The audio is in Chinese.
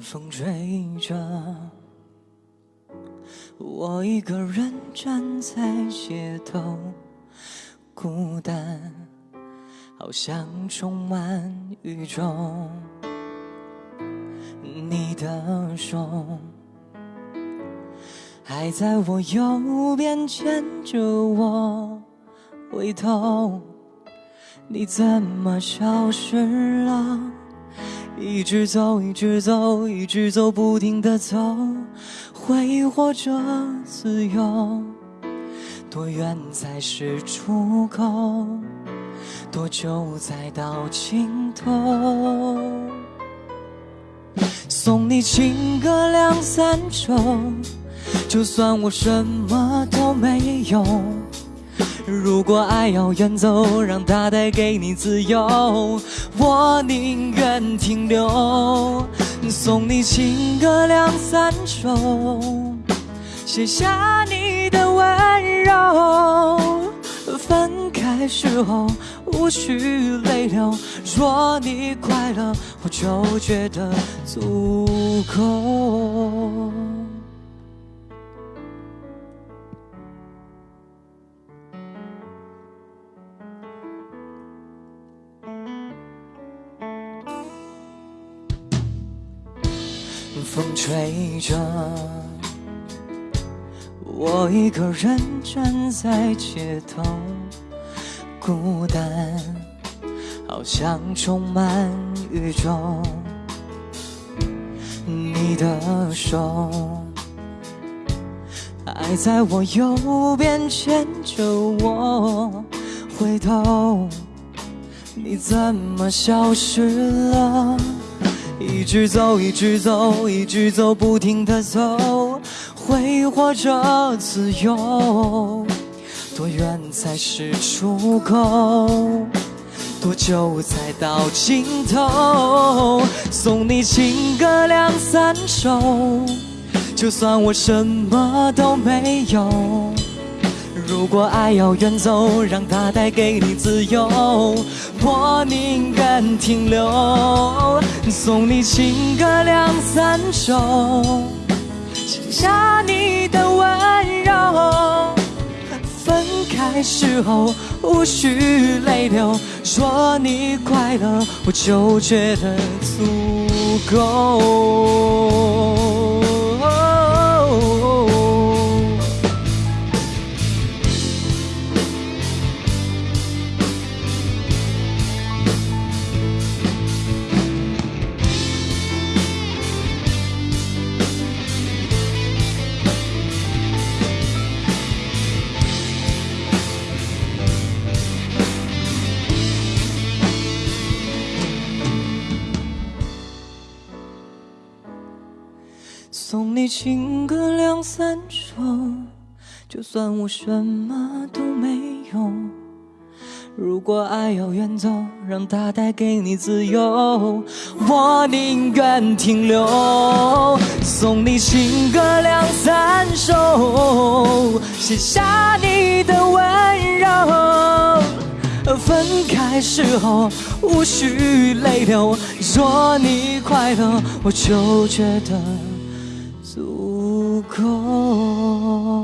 风吹着，我一个人站在街头，孤单，好像充满宇宙。你的手还在我右边牵着我，回头，你怎么消失了？一直走，一直走，一直走，不停的走，挥霍着自由。多远才是出口？多久才到尽头？送你情歌两三首，就算我什么都没有。如果爱要远走，让它带给你自由，我宁愿停留。送你情歌两三首，写下你的温柔。分开时候无需泪流，若你快乐，我就觉得足够。风吹着，我一个人站在街头，孤单，好像充满宇宙。你的手还在我右边牵着我，回头，你怎么消失了？一直走，一直走，一直走，不停的走，挥霍着自由。多远才是出口？多久才到尽头？送你情歌两三首，就算我什么都没有。如果爱要远走，让它带给你自由，我宁愿停留。送你情歌两三首，写下你的温柔。分开时候无需泪流，说你快乐，我就觉得足够。送你情歌两三首，就算我什么都没有。如果爱要远走，让它带给你自由，我宁愿停留。送你情歌两三首，写下你的温柔。分开时候无需泪流，若你快乐，我就觉得。足够。